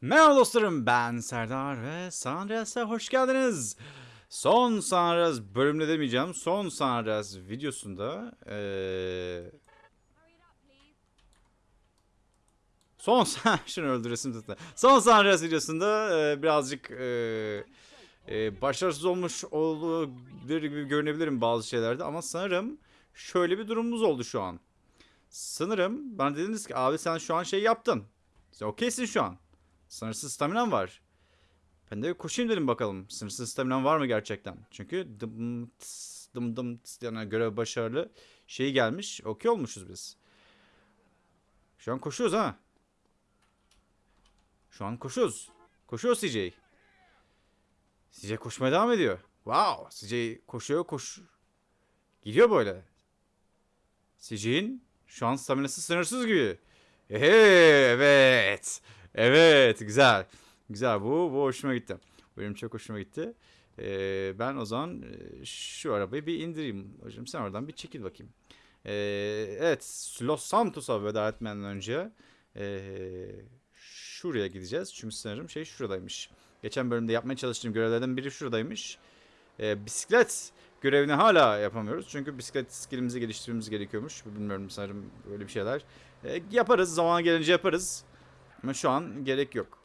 Merhaba dostlarım ben Serdar ve San Andreas'a hoş geldiniz. Son San Andreas bölümde demeyeceğim. Son San Andreas videosunda eee Son şunu öldüresim zaten. Son San Andreas videosunda eee, birazcık eee, eee, başarısız olmuş olabilir gibi görünebilirim bazı şeylerde ama sanırım şöyle bir durumumuz oldu şu an. Sanırım bana dediniz ki abi sen şu an şey yaptın. Sen okeysin şu an. Sınırsız staminam var. Ben de koşayım dedim bakalım. Sınırsız staminam var mı gerçekten? Çünkü dım tıs, dım dım tıs yani görev başarılı şey gelmiş. Okey olmuşuz biz. Şu an koşuyoruz ha. Şu an koşuyoruz. Koşuyor CJ. CJ koşmaya devam ediyor. Wow. CJ koşuyor koş. Gidiyor böyle. CJ'in şu an staminası sınırsız gibi. Ehe, evet. Evet güzel. Güzel bu, bu hoşuma gitti. Bu benim çok hoşuma gitti. Ee, ben o zaman e, şu arabayı bir indireyim. Hocam sen oradan bir çekil bakayım. Ee, evet Los Santos'a veda etmeden önce e, şuraya gideceğiz. Çünkü sanırım şey şuradaymış. Geçen bölümde yapmaya çalıştığım görevlerden biri şuradaymış. Ee, bisiklet görevini hala yapamıyoruz. Çünkü bisiklet skillimizi geliştirmemiz gerekiyormuş. Bilmiyorum sanırım böyle bir şeyler. Ee, yaparız. Zaman gelince yaparız. Ama şu an gerek yok.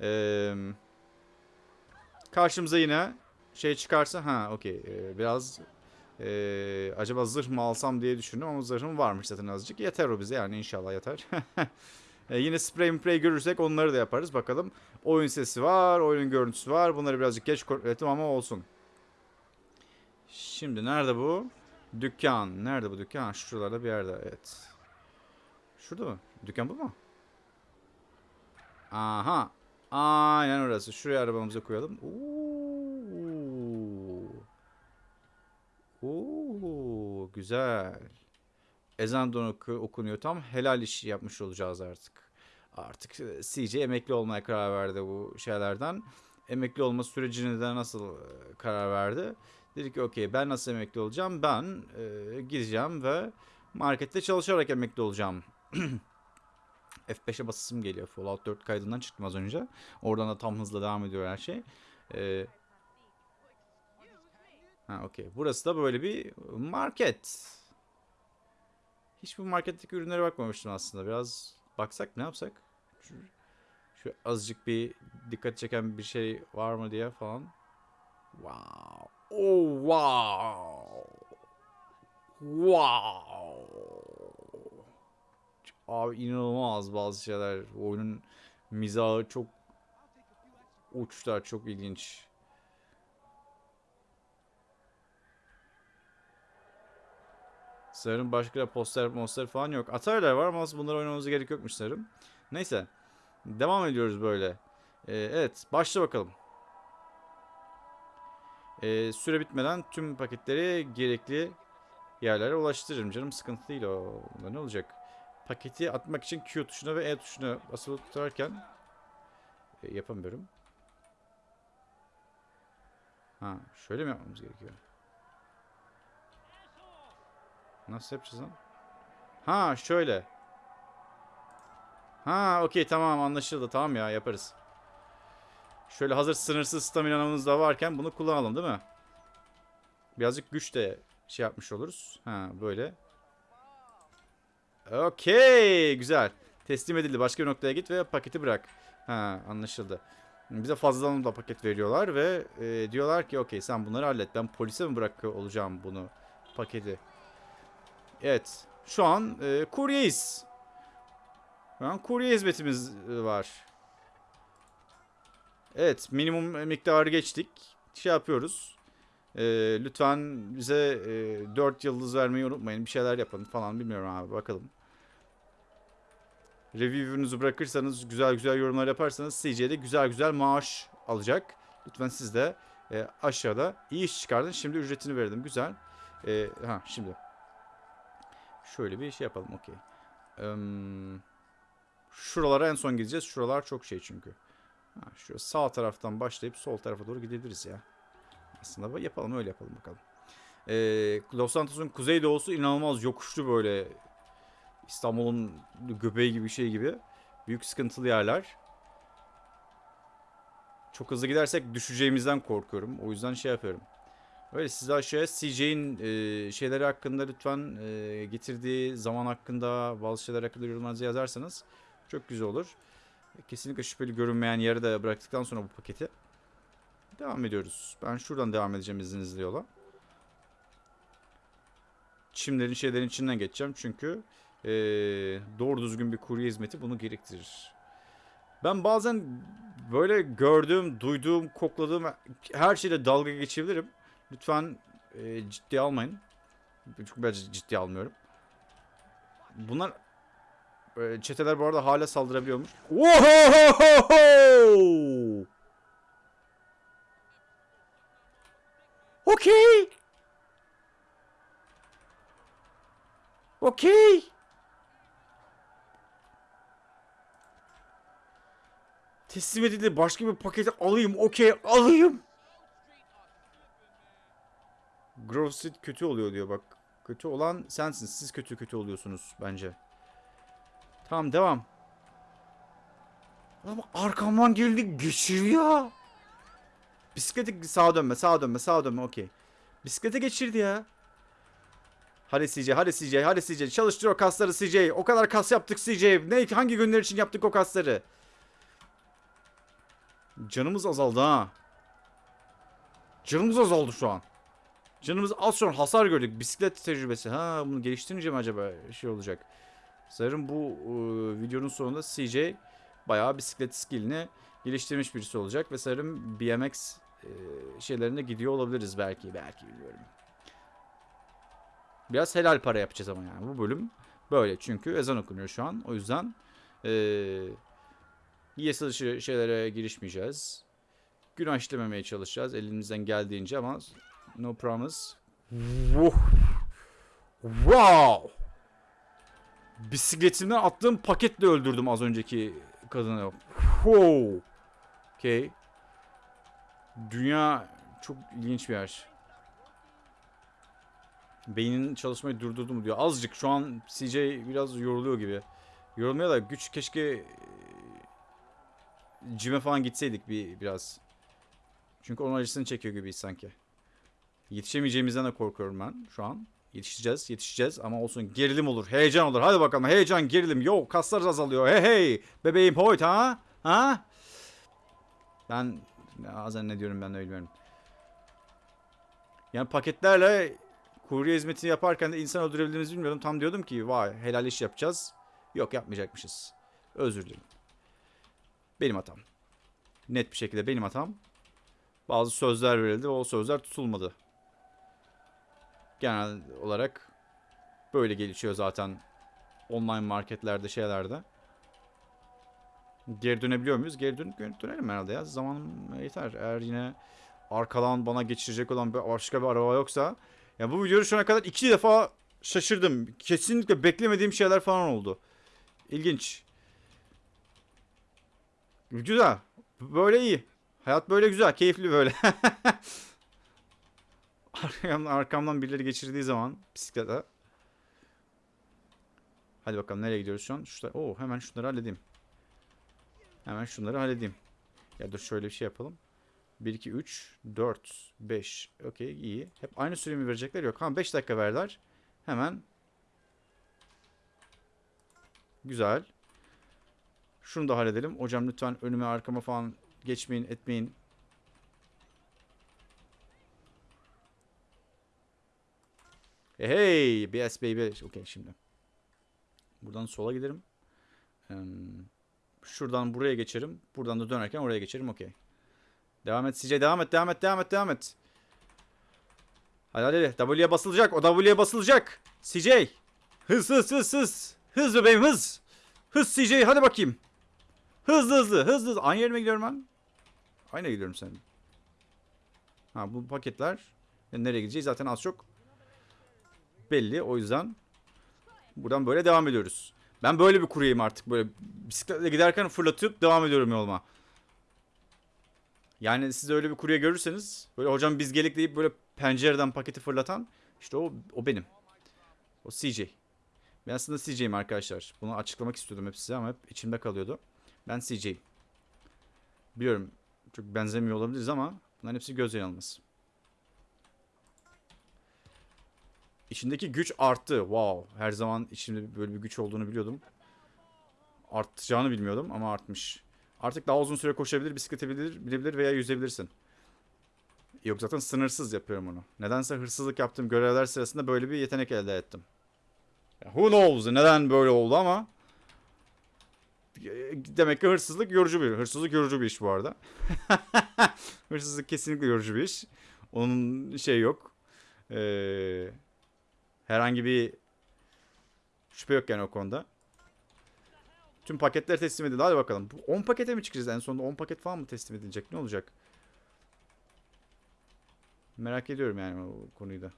Ee, karşımıza yine şey çıkarsa ha okey Ee, biraz ee, acaba zırh mı alsam diye düşündüm ama zırhım varmış zaten azıcık. Yeter o bize yani inşallah yeter. Ee, yine spray spray görürsek onları da yaparız bakalım. Oyun sesi var, oyunun görüntüsü var. Bunları birazcık geç kontrol ama olsun. Şimdi nerede bu? Dükkan. Nerede bu dükkan? Şuralarda bir yerde. Evet. Şurada mı? Dükkan bu mu? Aha. Aynen orası. Şuraya arabamızı koyalım. Oo. Oo, güzel. Ezan da oku- okunuyor. Tam helal işi yapmış olacağız artık. Artık e, CJ emekli olmaya karar verdi bu şeylerden. Emekli olma sürecine de nasıl e, karar verdi? Dedi ki okey ben nasıl emekli olacağım? Ben e, gideceğim ve markette çalışarak emekli olacağım. F5'e basısım geliyor. Fallout 4 kaydından çıktım az önce. Oradan da tam hızla devam ediyor her şey. Ee, ha okey. Burası da böyle bir market. Hiç bu marketteki ürünlere bakmamıştım aslında. Biraz baksak ne yapsak? Şu, şu azıcık bir dikkat çeken bir şey var mı diye falan. Wow. Oh wow. Wow. Abi inanılmaz bazı şeyler. Oyunun mizahı çok uçlar çok ilginç. Sanırım başka poster monster falan yok. Atari'ler var ama bunları oynamamıza gerek yokmuş sanırım. Neyse. Devam ediyoruz böyle. Ee, evet başla bakalım. Ee, süre bitmeden tüm paketleri gerekli yerlere ulaştırırım canım. Sıkıntı değil o. Ne olacak? Paketi atmak için Q tuşuna ve E tuşuna basılı tutarken e, yapamıyorum. Ha, şöyle mi yapmamız gerekiyor? Nasıl yapacağız lan? Ha, şöyle. Ha, okey tamam anlaşıldı. Tamam ya yaparız. Şöyle hazır sınırsız staminamız da varken bunu kullanalım değil mi? Birazcık güç de şey yapmış oluruz. Ha, böyle. Okey. Güzel. Teslim edildi. Başka bir noktaya git ve paketi bırak. Ha anlaşıldı. Bize fazladan da paket veriyorlar ve e, diyorlar ki okey sen bunları hallet. Ben polise mi bırakıyor olacağım bunu? Paketi. Evet. Şu an e, kuryeyiz. Şu an kurye hizmetimiz e, var. Evet. Minimum miktarı geçtik. Şey yapıyoruz. E, lütfen bize e, 4 yıldız vermeyi unutmayın. Bir şeyler yapın falan bilmiyorum abi bakalım. Review'unuzu bırakırsanız güzel güzel yorumlar yaparsanız CJ'de güzel güzel maaş alacak. Lütfen siz de e, aşağıda iyi iş çıkardın. Şimdi ücretini verdim. Güzel. E, ha şimdi. Şöyle bir şey yapalım. Okey. Eee, şuralara en son gideceğiz. Şuralar çok şey çünkü. Ha, şu sağ taraftan başlayıp sol tarafa doğru gidebiliriz ya. Aslında yapalım öyle yapalım bakalım. Ee, Los Santos'un kuzeydoğusu inanılmaz yokuşlu böyle İstanbul'un göbeği gibi bir şey gibi. Büyük sıkıntılı yerler. çok hızlı gidersek düşeceğimizden korkuyorum. O yüzden şey yapıyorum. Öyle siz aşağıya CJ'in e, şeyleri hakkında lütfen e, getirdiği zaman hakkında bazı şeyler hakkında yorumlarınızı yazarsanız çok güzel olur. Kesinlikle şüpheli görünmeyen yere de bıraktıktan sonra bu paketi devam ediyoruz. Ben şuradan devam edeceğim izninizle yola. Çimlerin şeylerin içinden geçeceğim çünkü e, doğru düzgün bir kurye hizmeti bunu gerektirir. Ben bazen böyle gördüğüm, duyduğum, kokladığım her şeyle dalga geçebilirim. Lütfen e, ciddiye almayın. Çünkü ben ciddiye almıyorum. Bunlar e, çeteler bu arada hala saldırabiliyormuş. Ohohoho! Okey. Okey. Teslim edildi. Başka bir paketi alayım. Okey alayım. Grove Street kötü oluyor diyor bak. Kötü olan sensin. Siz kötü kötü oluyorsunuz bence. Tamam devam. Ama arkamdan geldi geçiriyor. Bisiklete sağa dönme sağa dönme sağa dönme okey. Bisiklete geçirdi ya. Hadi CJ hadi CJ hadi CJ çalıştır o kasları CJ. O kadar kas yaptık CJ. Ne hangi günler için yaptık o kasları? Canımız azaldı ha. Canımız azaldı şu an. Canımız az şu an hasar gördük. Bisiklet tecrübesi. Ha bunu geliştirince mi acaba şey olacak? Sanırım bu e, videonun sonunda CJ bayağı bisiklet skillini geliştirmiş birisi olacak ve sanırım BMX e, şeylerine gidiyor olabiliriz belki belki bilmiyorum. Biraz helal para yapacağız ama yani bu bölüm böyle çünkü ezan okunuyor şu an. O yüzden eee yasa şeylere girişmeyeceğiz. Günah işlememeye çalışacağız elimizden geldiğince ama no promise. Wow. Bisikletimden attığım paketle öldürdüm az önceki kadını. Wow. Okay. Dünya çok ilginç bir yer. Beynin çalışmayı durdurdu mu diyor. Azıcık şu an CJ biraz yoruluyor gibi. Yorulmaya da güç keşke cime falan gitseydik bir biraz. Çünkü onun acısını çekiyor gibiyiz sanki. Yetişemeyeceğimizden de korkuyorum ben şu an. Yetişeceğiz, yetişeceğiz ama olsun gerilim olur, heyecan olur. Hadi bakalım heyecan, gerilim. Yo kaslar azalıyor. Hey hey bebeğim hoyt ha? Ha? Ben bazen ne diyorum ben de bilmiyorum. Yani paketlerle kurye hizmetini yaparken de insan öldürebildiğimizi bilmiyordum. Tam diyordum ki vay helal iş yapacağız. Yok yapmayacakmışız. Özür dilerim. Benim hatam. Net bir şekilde benim hatam. Bazı sözler verildi ve o sözler tutulmadı. Genel olarak böyle gelişiyor zaten online marketlerde şeylerde. Geri dönebiliyor muyuz? Geri dön dönelim herhalde ya. Zaman yeter. Eğer yine arkadan bana geçirecek olan bir başka bir araba yoksa. Ya bu videoyu şu ana kadar iki defa şaşırdım. Kesinlikle beklemediğim şeyler falan oldu. İlginç. Güzel. Böyle iyi. Hayat böyle güzel. Keyifli böyle. arkamdan, arkamdan birileri geçirdiği zaman bisiklete. Hadi bakalım nereye gidiyoruz şu an? Şurada, Oo, hemen şunları halledeyim. Hemen şunları halledeyim. Ya dur şöyle bir şey yapalım. 1, 2, 3, 4, 5. Okey iyi. Hep aynı süre mi verecekler? Yok. Ha 5 dakika verdiler. Hemen. Güzel. Şunu da halledelim. Hocam lütfen önüme arkama falan geçmeyin etmeyin. Hey, hey BS baby. Okey şimdi. Buradan sola giderim. Şuradan buraya geçerim. Buradan da dönerken oraya geçerim. Okey. Devam et CJ. Devam et. Devam et. Devam et. Devam et. Hadi hadi. W'ye basılacak. O W'ye basılacak. CJ. Hız hız hız hız. Hız bebeğim hız. Hız CJ. Hadi bakayım. Hızlı hızlı. Hızlı hızlı. Aynı yerime gidiyorum ben. Aynı gidiyorum senin. Ha bu paketler. Nereye gideceğiz zaten az çok belli. O yüzden buradan böyle devam ediyoruz. Ben böyle bir kuryeyim artık. Böyle bisikletle giderken fırlatıp devam ediyorum yoluma. Yani siz öyle bir kurye görürseniz böyle hocam biz gelik deyip böyle pencereden paketi fırlatan işte o, o benim. O CJ. Ben aslında CJ'yim arkadaşlar. Bunu açıklamak istiyordum hep size ama hep içimde kalıyordu. Ben CJ'yim. Biliyorum çok benzemiyor olabiliriz ama bunların hepsi göz yanılması. İçindeki güç arttı. Wow. Her zaman içimde böyle bir güç olduğunu biliyordum. Artacağını bilmiyordum ama artmış. Artık daha uzun süre koşabilir, bisiklete bilir, binebilir veya yüzebilirsin. Yok zaten sınırsız yapıyorum onu. Nedense hırsızlık yaptığım görevler sırasında böyle bir yetenek elde ettim. Who knows neden böyle oldu ama demek ki hırsızlık yorucu bir hırsızlık yorucu bir iş bu arada. hırsızlık kesinlikle yorucu bir iş. Onun şey yok. Ee, herhangi bir şüphe yok yani o konuda. Tüm paketler teslim edildi. Hadi bakalım. Bu 10 pakete mi çıkacağız en sonunda? 10 paket falan mı teslim edilecek? Ne olacak? Merak ediyorum yani o konuyu da.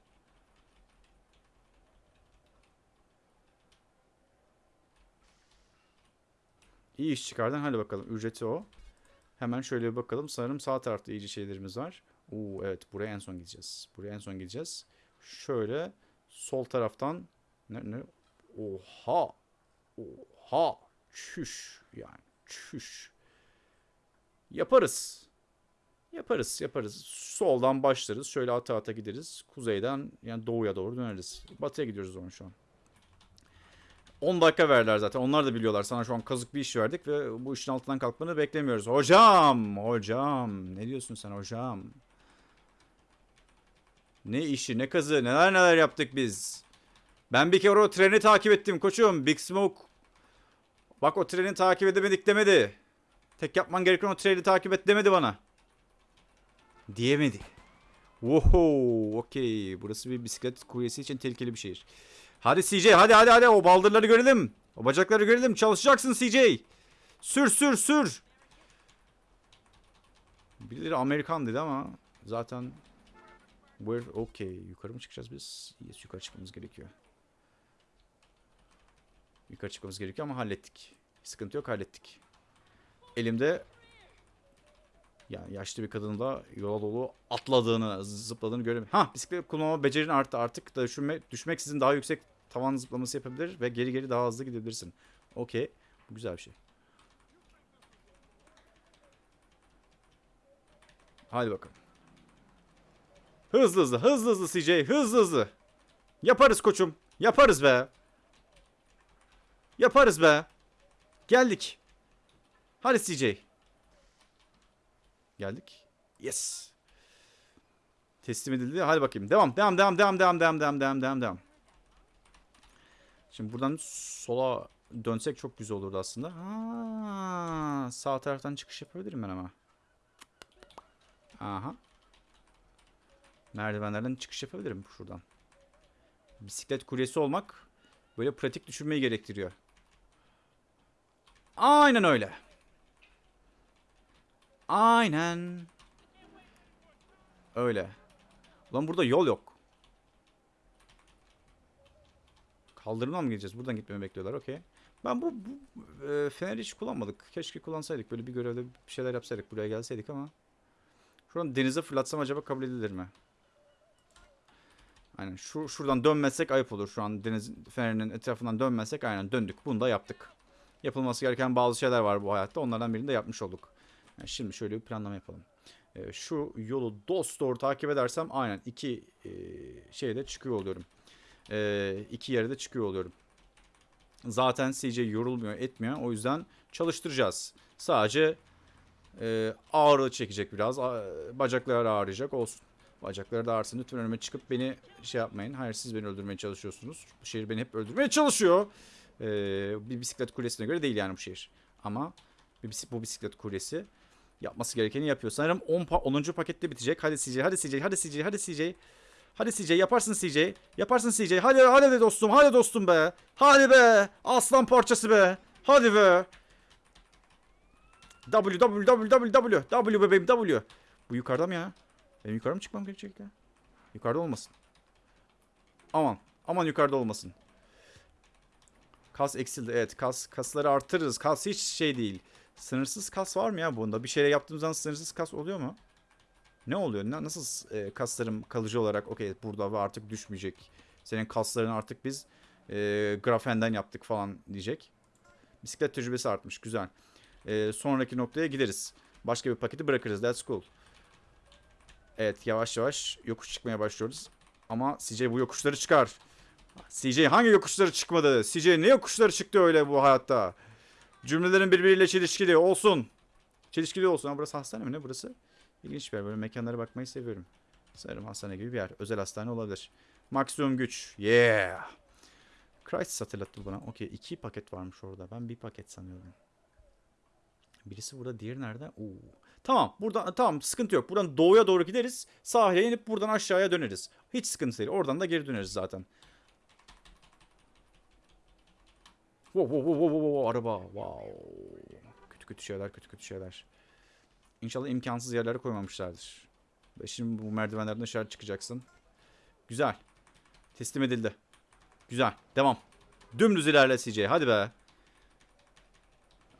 İyi iş çıkardın. Hadi bakalım. Ücreti o. Hemen şöyle bir bakalım. Sanırım sağ tarafta iyice şeylerimiz var. Oo evet buraya en son gideceğiz. Buraya en son gideceğiz. Şöyle sol taraftan ne ne oha oha çüş yani çüş yaparız yaparız yaparız soldan başlarız şöyle ata ata gideriz kuzeyden yani doğuya doğru döneriz batıya gidiyoruz o zaman şu an 10 dakika verdiler zaten. Onlar da biliyorlar. Sana şu an kazık bir iş verdik ve bu işin altından kalkmanı beklemiyoruz. Hocam, hocam. Ne diyorsun sen hocam? Ne işi, ne kazı, neler neler yaptık biz. Ben bir kere o treni takip ettim koçum. Big Smoke. Bak o treni takip edemedik demedi. Tek yapman gereken o treni takip et demedi bana. Diyemedi. Wow, okey. Burası bir bisiklet kuryesi için tehlikeli bir şehir. Hadi CJ hadi hadi hadi o baldırları görelim. O bacakları görelim. Çalışacaksın CJ. Sür sür sür. Birileri Amerikan dedi ama zaten Where okay yukarı mı çıkacağız biz? Yes yukarı çıkmamız gerekiyor. Yukarı çıkmamız gerekiyor ama hallettik. Sıkıntı yok hallettik. Elimde yani yaşlı bir kadının da yola dolu atladığını, zıpladığını görüyorum. Ha bisiklet kullanma becerin arttı artık da düşme, düşmeksizin daha yüksek tavan zıplaması yapabilir ve geri geri daha hızlı gidebilirsin. Okey. Bu güzel bir şey. Hadi bakalım. Hızlı hızlı, hızlı hızlı CJ, hızlı hızlı. Yaparız koçum. Yaparız be. Yaparız be. Geldik. Hadi CJ. Geldik. Yes. Teslim edildi. Hadi bakayım. Devam, devam, devam, devam, devam, devam, devam, devam, devam. Şimdi buradan sola dönsek çok güzel olurdu aslında. Ha, sağ taraftan çıkış yapabilirim ben ama. Aha. Merdivenlerden çıkış yapabilirim şuradan. Bisiklet kuryesi olmak böyle pratik düşünmeyi gerektiriyor. Aynen öyle. Aynen. Öyle. Ulan burada yol yok. Kaldırımdan mı gideceğiz? Buradan gitmemi bekliyorlar. Okey. Ben bu, bu e, feneri hiç kullanmadık. Keşke kullansaydık. Böyle bir görevde bir şeyler yapsaydık. Buraya gelseydik ama. Şuradan denize fırlatsam acaba kabul edilir mi? Aynen. Şu, şuradan dönmezsek ayıp olur. Şu an deniz fenerinin etrafından dönmezsek aynen döndük. Bunu da yaptık. Yapılması gereken bazı şeyler var bu hayatta. Onlardan birini de yapmış olduk. Yani şimdi şöyle bir planlama yapalım. Ee, şu yolu dost doğru takip edersem aynen iki e, şeyde çıkıyor oluyorum. E, iki yere de çıkıyor oluyorum. Zaten CJ yorulmuyor etmiyor. O yüzden çalıştıracağız. Sadece e, ağırlığı çekecek biraz. A- Bacakları ağrıyacak olsun. Bacakları da ağrısın. Lütfen önüme çıkıp beni şey yapmayın. Hayır siz beni öldürmeye çalışıyorsunuz. Bu şehir beni hep öldürmeye çalışıyor. E, bir bisiklet kulesine göre değil yani bu şehir. Ama bu bisiklet kulesi yapması gerekeni yapıyor. Sanırım 10, pa- 10. pakette bitecek. Hadi CJ, hadi CJ, hadi CJ, hadi CJ. Hadi CJ yaparsın CJ. Yaparsın CJ. Hadi hadi de dostum. Hadi dostum be. Hadi be. Aslan parçası be. Hadi be. W W W W W W bebeğim W. Bu yukarıda mı ya? Benim yukarı mı çıkmam gerekecek ya? Yukarıda olmasın. Aman. Aman yukarıda olmasın. Kas eksildi. Evet kas kasları artırırız. Kas hiç şey değil. Sınırsız kas var mı ya bunda? Bir şeyle yaptığımız zaman sınırsız kas oluyor mu? Ne oluyor? Nasıl e, kaslarım kalıcı olarak okey burada ve artık düşmeyecek. Senin kasların artık biz e, grafenden yaptık falan diyecek. Bisiklet tecrübesi artmış. Güzel. E, sonraki noktaya gideriz. Başka bir paketi bırakırız. That's cool. Evet yavaş yavaş yokuş çıkmaya başlıyoruz. Ama CJ bu yokuşları çıkar. CJ hangi yokuşları çıkmadı? CJ ne yokuşları çıktı öyle bu hayatta? Cümlelerin birbiriyle çelişkili olsun. Çelişkili olsun. Ama burası hastane mi ne burası? İlginç bir yer. Böyle mekanlara bakmayı seviyorum. Sanırım hastane gibi bir yer. Özel hastane olabilir. Maksimum güç. Yeah. Crisis hatırlattı bana. Okey iki paket varmış orada. Ben bir paket sanıyorum. Birisi burada diğeri nerede? Oo. Tamam buradan tamam sıkıntı yok. Buradan doğuya doğru gideriz. Sahile inip buradan aşağıya döneriz. Hiç sıkıntı değil. Oradan da geri döneriz zaten. Wow, wow, wow, wow, wow, araba. Wow. Kötü kötü şeyler, kötü kötü şeyler. İnşallah imkansız yerlere koymamışlardır. Ve şimdi bu merdivenlerden aşağı çıkacaksın. Güzel. Teslim edildi. Güzel. Devam. Dümdüz ilerle CJ. Hadi be.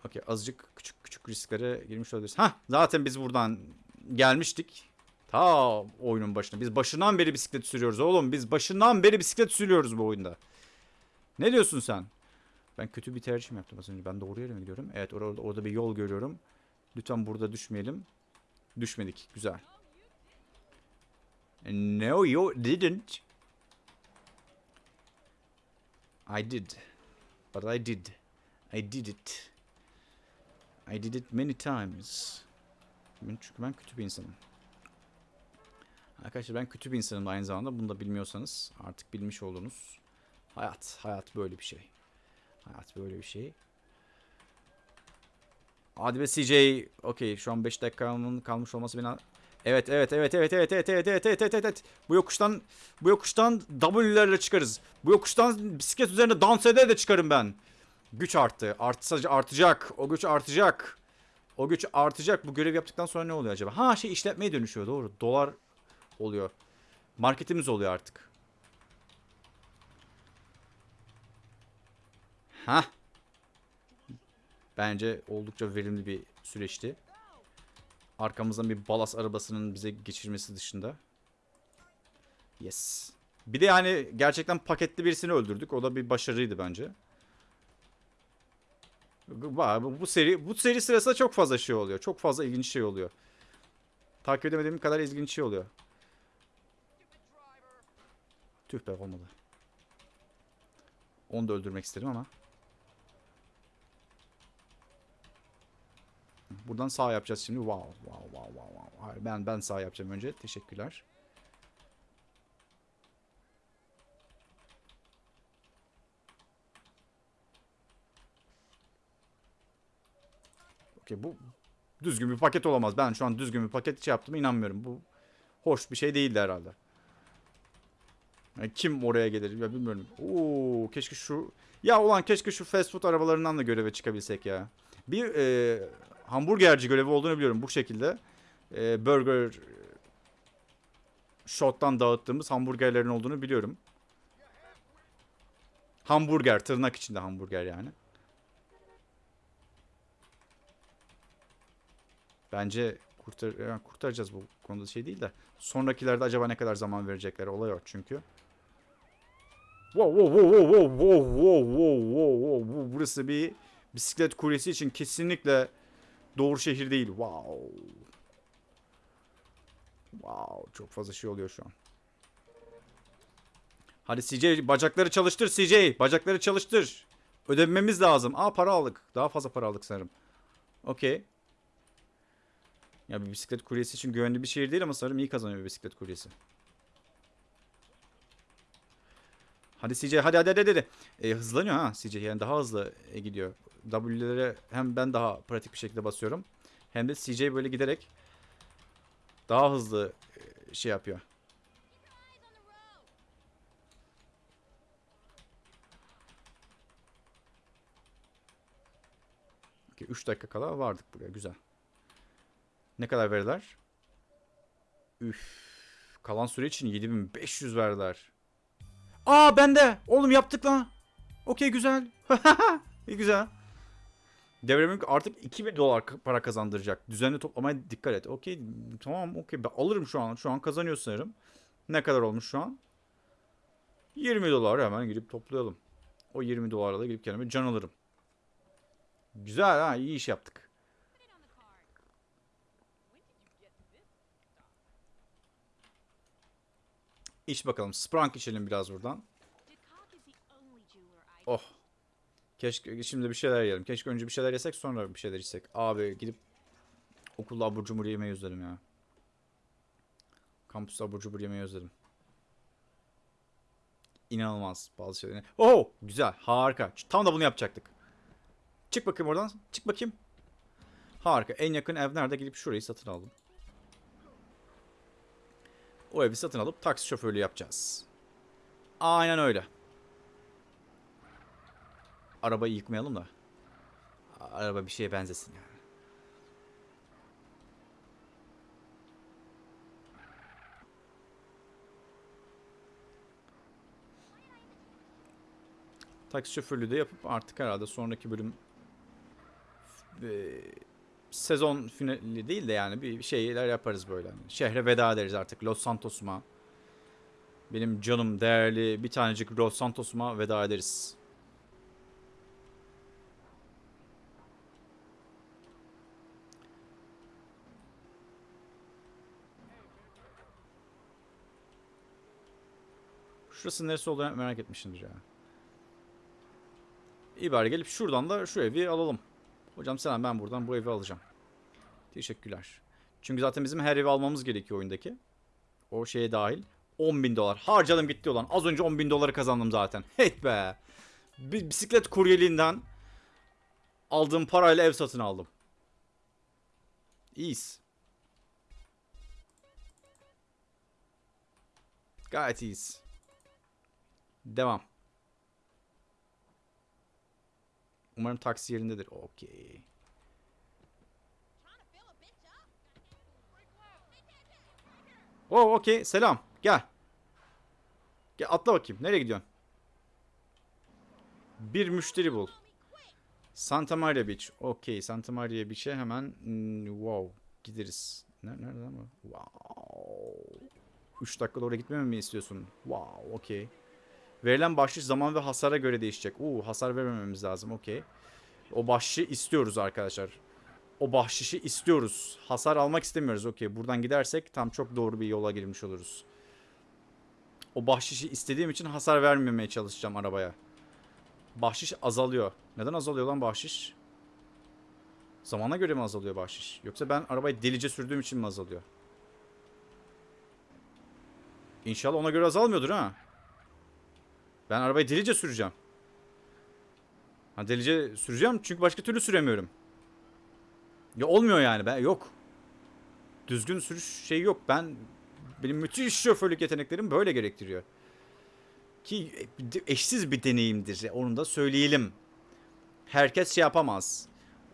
Okey. Azıcık küçük küçük risklere girmiş olabiliriz. Hah. Zaten biz buradan gelmiştik. Ta oyunun başına. Biz başından beri bisiklet sürüyoruz oğlum. Biz başından beri bisiklet sürüyoruz bu oyunda. Ne diyorsun sen? Ben kötü bir tercih yaptım az önce? Ben doğru yere mi gidiyorum? Evet orada, orada bir yol görüyorum. Lütfen burada düşmeyelim. Düşmedik. Güzel. No you didn't. I did. But I did. I did it. I did it many times. Çünkü ben kötü bir insanım. Arkadaşlar ben kötü bir insanım aynı zamanda. Bunu da bilmiyorsanız artık bilmiş oldunuz. Hayat. Hayat böyle bir şey. Hayat böyle bir şey. Hadi be CJ. Okey şu an 5 dakikamın kalmış olması beni... Evet evet evet evet evet evet evet evet evet evet evet. Bu yokuştan bu yokuştan W'lerle çıkarız. Bu yokuştan bisiklet üzerinde dans ede de çıkarım ben. Güç arttı. Artsa, artacak. O güç artacak. O güç artacak. Bu görev yaptıktan sonra ne oluyor acaba? Ha şey işletmeye dönüşüyor doğru. Dolar oluyor. Marketimiz oluyor artık. Ha. Bence oldukça verimli bir süreçti. Arkamızdan bir balas arabasının bize geçirmesi dışında. Yes. Bir de yani gerçekten paketli birisini öldürdük. O da bir başarıydı bence. Bu, seri bu seri sırasında çok fazla şey oluyor. Çok fazla ilginç şey oluyor. Takip edemediğim kadar ilginç şey oluyor. Tüh be olmadı. Onu da öldürmek istedim ama. Buradan sağ yapacağız şimdi. Wow, wow, wow, wow, wow. Hayır, ben ben sağ yapacağım önce. Teşekkürler. Okey bu düzgün bir paket olamaz. Ben şu an düzgün bir paket şey yaptığıma inanmıyorum. Bu hoş bir şey değildi herhalde. Yani kim oraya gelir ya bilmiyorum. Oo keşke şu ya ulan keşke şu fast food arabalarından da göreve çıkabilsek ya. Bir e, hamburgerci görevi olduğunu biliyorum bu şekilde. E, burger shot'tan dağıttığımız hamburgerlerin olduğunu biliyorum. Hamburger tırnak içinde hamburger yani. Bence kurtar yani kurtaracağız bu konuda şey değil de. Sonrakilerde acaba ne kadar zaman verecekler olay o çünkü. Wow wow wow wow wow wow wow wow wow wow Bu burası bir bisiklet kuryesi için kesinlikle doğru şehir değil. Wow. Wow çok fazla şey oluyor şu an. Hadi CJ bacakları çalıştır CJ. Bacakları çalıştır. Ödememiz lazım. Aa para aldık. Daha fazla para aldık sanırım. Okey. Ya bir bisiklet kuryesi için güvenli bir şehir değil ama sanırım iyi kazanıyor bir bisiklet kuryesi. Hadi CJ hadi hadi hadi hadi. E, hızlanıyor ha CJ yani daha hızlı e, gidiyor. W'lere hem ben daha pratik bir şekilde basıyorum. Hem de CJ böyle giderek daha hızlı e, şey yapıyor. Okay, 3 dakika kala vardık buraya güzel. Ne kadar verdiler? Üf. Kalan süre için 7500 verdiler. Aa bende. Oğlum yaptık lan. Okey güzel. Güzel. Devremim artık 2000 dolar para kazandıracak. Düzenli toplamaya dikkat et. Okey tamam okey ben alırım şu an. Şu an kazanıyor sanırım. Ne kadar olmuş şu an? 20 dolar hemen girip toplayalım. O 20 dolarla da girip kendime can alırım. Güzel ha iyi iş yaptık. İç bakalım. Sprank içelim biraz buradan. Oh. Keşke şimdi bir şeyler yiyelim. Keşke önce bir şeyler yesek sonra bir şeyler içsek. Abi gidip okulda abur cubur yemeyi özledim ya. Kampüste abur cubur yemeyi özledim. İnanılmaz bazı şeyler. Oh güzel harika. Tam da bunu yapacaktık. Çık bakayım oradan. Çık bakayım. Harika. En yakın ev nerede? Gidip şurayı satın aldım. O evi satın alıp taksi şoförlüğü yapacağız. Aynen öyle. Arabayı yıkmayalım da. Araba bir şeye benzesin yani. Taksi şoförlüğü de yapıp artık herhalde sonraki bölüm e, sezon finali değil de yani bir şeyler yaparız böyle. Hani şehre veda ederiz artık Los Santos'uma. Benim canım değerli bir tanecik Los Santos'uma veda ederiz. Şurası neresi olduğunu merak etmişimdir ya. İyi bari gelip şuradan da şu evi alalım. Hocam selam ben buradan bu evi alacağım. Teşekkürler. Çünkü zaten bizim her evi almamız gerekiyor oyundaki. O şeye dahil. 10 bin dolar. Harcadım gitti olan. Az önce 10 bin doları kazandım zaten. Hey be. Bir bisiklet kuryeliğinden aldığım parayla ev satın aldım. İyiyiz. Gayet iyiyiz. Devam. Umarım taksi yerindedir. Okey. Oh, okey. Selam. Gel. Gel atla bakayım. Nereye gidiyorsun? Bir müşteri bul. Santa Maria Beach. Okey. Santa Maria Beach'e hemen hmm, wow gideriz. Nerede, nerede ama? Wow. 3 dakikada oraya gitmemi mi istiyorsun? Wow, okey. Verilen bahşiş zaman ve hasara göre değişecek. Uuu hasar vermememiz lazım. Okey. O bahşişi istiyoruz arkadaşlar. O bahşişi istiyoruz. Hasar almak istemiyoruz. Okey. Buradan gidersek tam çok doğru bir yola girmiş oluruz. O bahşişi istediğim için hasar vermemeye çalışacağım arabaya. Bahşiş azalıyor. Neden azalıyor lan bahşiş? Zamana göre mi azalıyor bahşiş? Yoksa ben arabayı delice sürdüğüm için mi azalıyor? İnşallah ona göre azalmıyordur ha. Ben arabayı delice süreceğim. Ha delice süreceğim çünkü başka türlü süremiyorum. Ya olmuyor yani ben yok. Düzgün sürüş şey yok. Ben benim müthiş şoförlük yeteneklerim böyle gerektiriyor. Ki eşsiz bir deneyimdir. Onu da söyleyelim. Herkes şey yapamaz.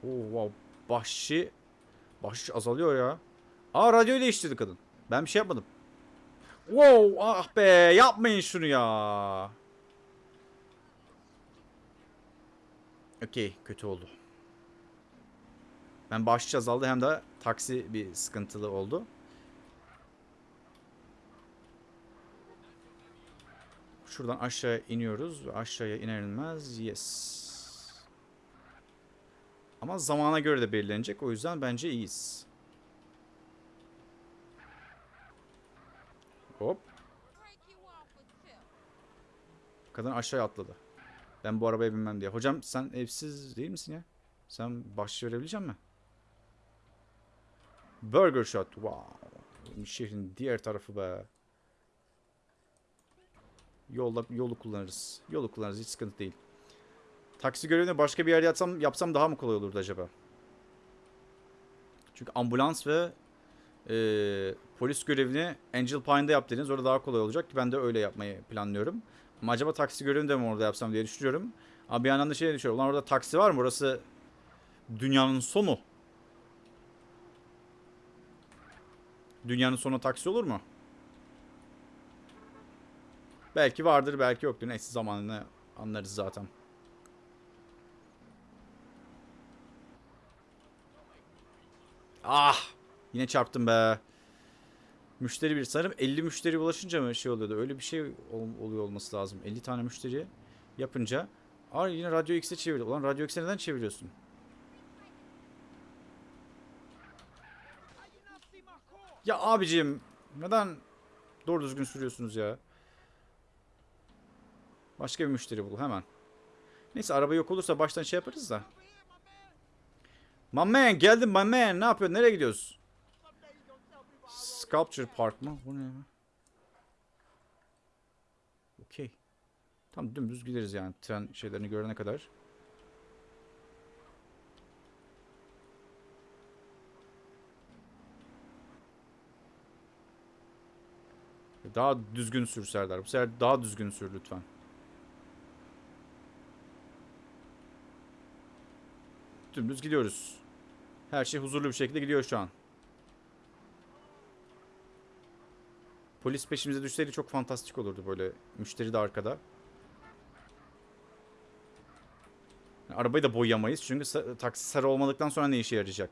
Oo, wow. Bahşi bahşiş azalıyor ya. Aa radyoyu değiştirdi kadın. Ben bir şey yapmadım. Wow ah be yapmayın şunu ya. Okey kötü oldu. Ben bahşiş azaldı hem de taksi bir sıkıntılı oldu. Şuradan aşağı iniyoruz aşağıya iner inmez yes. Ama zamana göre de belirlenecek o yüzden bence iyiyiz. Hop. Kadın aşağıya atladı. Ben bu arabaya binmem diye. Hocam sen evsiz değil misin ya? Sen bahşiş verebilecek misin? Burger Shot. Wow. Şehrin diğer tarafı be. Yolda yolu kullanırız. Yolu kullanırız hiç sıkıntı değil. Taksi görevini başka bir yerde yapsam, yapsam daha mı kolay olurdu acaba? Çünkü ambulans ve e, polis görevini Angel Pine'da yap dediniz. Orada daha kolay olacak. Ben de öyle yapmayı planlıyorum. Acaba taksi görevini de mi orada yapsam diye düşünüyorum. Ama bir yandan da şey düşünüyorum. Ulan orada taksi var mı? Orası dünyanın sonu. Dünyanın sonu taksi olur mu? Belki vardır, belki yoktur. Neyse zamanını anlarız zaten. Ah! Yine çarptım be. Müşteri bir sanırım 50 müşteri ulaşınca mı şey oluyordu? Öyle bir şey ol- oluyor olması lazım. 50 tane müşteri yapınca. Aa yine Radyo X'e çevirdi. Ulan Radyo X'e neden çeviriyorsun? Ya abicim neden Doğru düzgün sürüyorsunuz ya. Başka bir müşteri bul hemen. Neyse araba yok olursa baştan şey yaparız da. My man geldim my man. Ne yapıyorsun? Nereye gidiyoruz? Sculpture Park mı? Bu ne ya? Okey. Tam dümdüz gideriz yani tren şeylerini görene kadar. Daha düzgün sür Serdar. Bu sefer daha düzgün sür lütfen. Dümdüz gidiyoruz. Her şey huzurlu bir şekilde gidiyor şu an. Polis peşimize düşseydi çok fantastik olurdu böyle. Müşteri de arkada. Arabayı da boyayamayız çünkü sa- taksi sarı olmadıktan sonra ne işe yarayacak?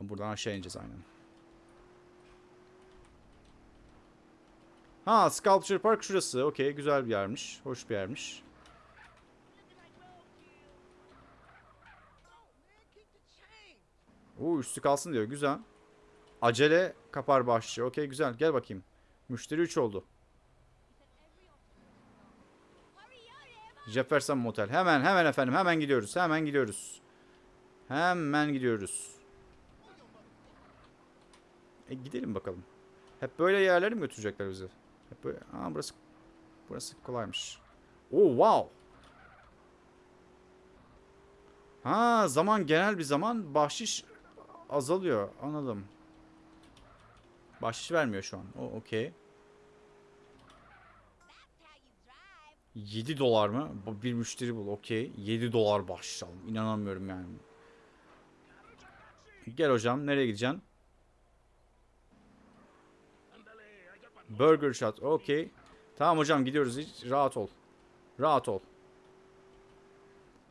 Buradan aşağı ineceğiz aynen. Ha Sculpture Park şurası. Okey güzel bir yermiş. Hoş bir yermiş. Oo üstü kalsın diyor. Güzel. Acele kapar başçı. Okey güzel. Gel bakayım. Müşteri 3 oldu. Jefferson Motel. Hemen hemen efendim. Hemen gidiyoruz. Hemen gidiyoruz. Hemen gidiyoruz. E gidelim bakalım. Hep böyle yerlere mi götürecekler bizi? Hep böyle. Aa burası burası kolaymış. Oo wow. Ha zaman genel bir zaman bahşiş azalıyor. Anladım. Bahşiş vermiyor şu an. O okey. 7 dolar mı? Bir müşteri bul. Okey. 7 dolar bahşiş aldım. İnanamıyorum yani. Gel hocam. Nereye gideceksin? Burger shot. Okey. Tamam hocam gidiyoruz. Hiç rahat ol. Rahat ol.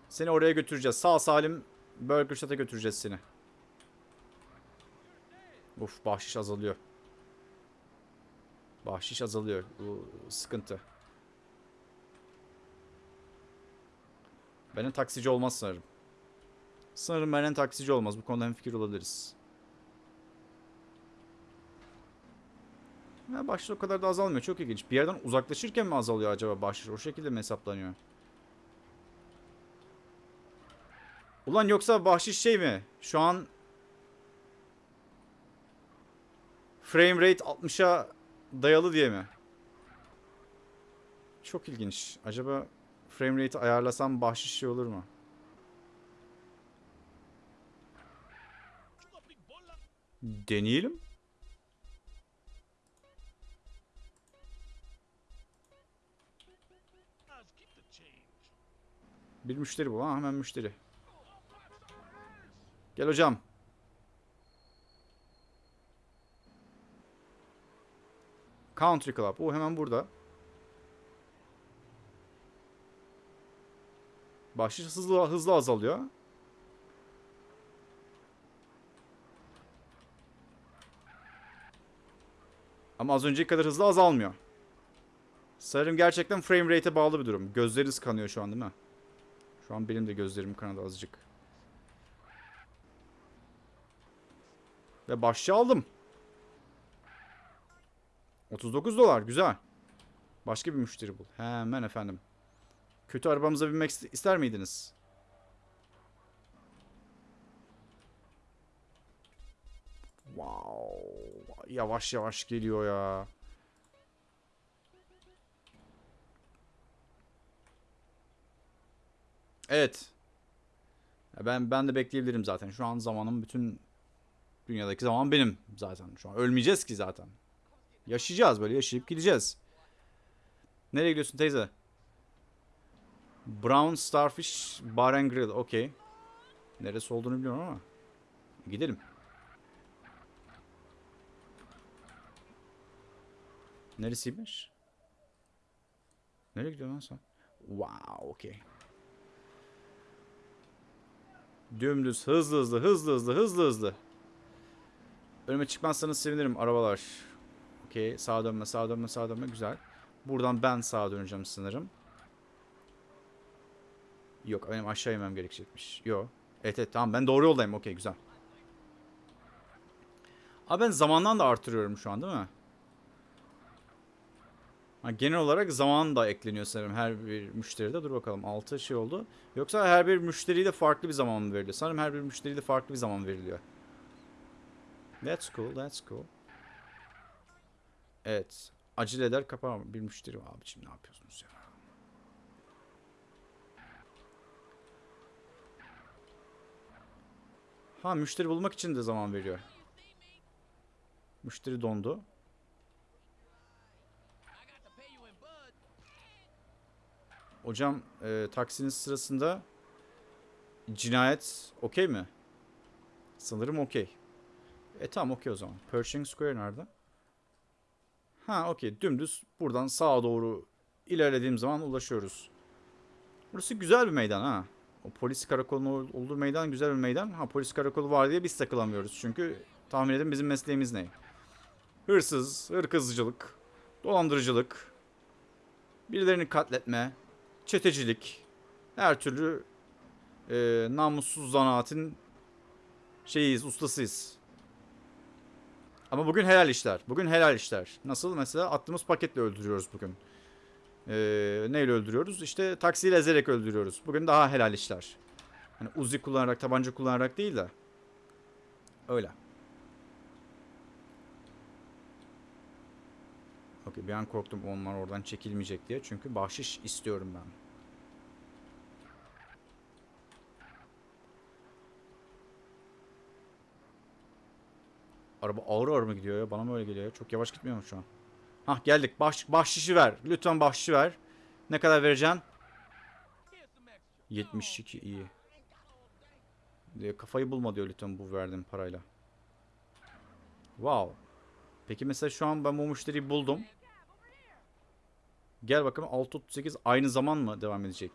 Seni oraya götüreceğiz. Sağ salim Burger Shot'a götüreceğiz seni. Uf bahşiş azalıyor. Bahşiş azalıyor. Bu sıkıntı. Benden taksici olmaz sanırım. Sanırım benden taksici olmaz. Bu konuda hemfikir olabiliriz. Ya bahşiş o kadar da azalmıyor. Çok ilginç. Bir yerden uzaklaşırken mi azalıyor acaba bahşiş? O şekilde mi hesaplanıyor? Ulan yoksa bahşiş şey mi? Şu an frame rate 60'a dayalı diye mi? Çok ilginç. Acaba frame rate'i ayarlasam bahşiş şey olur mu? Deneyelim. Bir müşteri bu. Ha, hemen müşteri. Gel hocam. Country Club. O hemen burada. Bahşiş hızlı hızlı azalıyor. Ama az önceki kadar hızlı azalmıyor. Sanırım gerçekten frame rate'e bağlı bir durum. Gözleriniz kanıyor şu an değil mi? Şu an benim de gözlerim kanadı azıcık. Ve başçı aldım. 39 dolar güzel. Başka bir müşteri bul. Hemen efendim. Kötü arabamıza binmek ist- ister miydiniz? Wow. Yavaş yavaş geliyor ya. Evet. Ben ben de bekleyebilirim zaten. Şu an zamanım bütün dünyadaki zaman benim zaten. Şu an ölmeyeceğiz ki zaten. Yaşayacağız böyle yaşayıp gideceğiz. Nereye gidiyorsun teyze? Brown Starfish Bar and Grill. Okey. Neresi olduğunu biliyorum ama. Gidelim. Neresiymiş? Nereye gidiyorsun lan sen? Wow, okey. Dümdüz, hızlı hızlı, hızlı hızlı, hızlı hızlı. Önüme çıkmazsanız sevinirim arabalar. Okey, sağa dönme, sağa dönme, sağa dönme. Güzel. Buradan ben sağa döneceğim sanırım. Yok, benim aşağı inmem gerekecekmiş. Yok. Evet evet tamam ben doğru yoldayım. Okey güzel. Abi ben zamandan da artırıyorum şu an değil mi? Genel olarak zaman da ekleniyor sanırım her bir müşteride. Dur bakalım 6 şey oldu. Yoksa her bir müşteriye de farklı bir zaman mı veriliyor? Sanırım her bir müşteriye de farklı bir zaman veriliyor. That's cool, that's cool. Evet. Acele eder kapar bir müşteri var. Abiciğim ne yapıyorsunuz ya? Ha müşteri bulmak için de zaman veriyor. Müşteri dondu. Hocam e, taksinin sırasında cinayet okey mi? Sanırım okey. E tamam okey o zaman. Pershing Square nerede? Ha okey dümdüz buradan sağa doğru ilerlediğim zaman ulaşıyoruz. Burası güzel bir meydan ha. O polis karakolunun olduğu meydan güzel bir meydan. Ha polis karakolu var diye biz takılamıyoruz. Çünkü tahmin edin bizim mesleğimiz ne? Hırsız, hırkızcılık, dolandırıcılık, birilerini katletme, çetecilik, her türlü e, namussuz zanaatin şeyiyiz, ustasıyız. Ama bugün helal işler. Bugün helal işler. Nasıl? Mesela attığımız paketle öldürüyoruz bugün. Ee, neyle öldürüyoruz? İşte taksiyle ezerek öldürüyoruz. Bugün daha helal işler. Hani uzi kullanarak, tabanca kullanarak değil de. Öyle. Okey bir an korktum onlar oradan çekilmeyecek diye. Çünkü bahşiş istiyorum ben. Araba ağır ağır mı gidiyor ya? Bana mı öyle geliyor ya? Çok yavaş gitmiyor mu şu an? Hah geldik. Baş, bahşişi ver. Lütfen bahşişi ver. Ne kadar vereceksin? 72 iyi. Diyor, kafayı bulma diyor lütfen bu verdiğim parayla. Wow. Peki mesela şu an ben bu müşteriyi buldum. Gel bakalım 638 aynı zaman mı devam edecek?